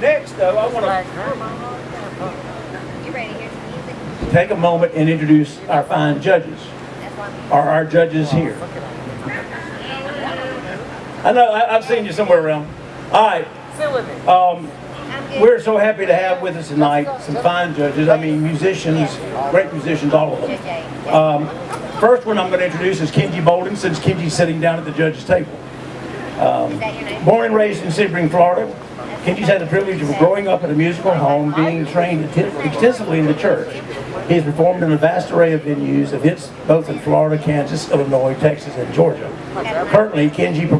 Next, though, I want to You ready? Here's the music. take a moment and introduce our fine judges, That's why I'm or our judges here. I know, I, I've seen you somewhere around. All right, Sit with me. um, we're so happy to have with us tonight some fine judges, I mean musicians, great musicians, all of them. Um, first one I'm going to introduce is Kenji Bolden, since Kenji's sitting down at the judge's table. Is that your name? Born and raised in Sebring, Florida, Kenji's had the privilege of growing up in a musical home, being trained extensively in the church. He has performed in a vast array of venues hits both in Florida, Kansas, Illinois, Texas, and Georgia. Currently, Kenji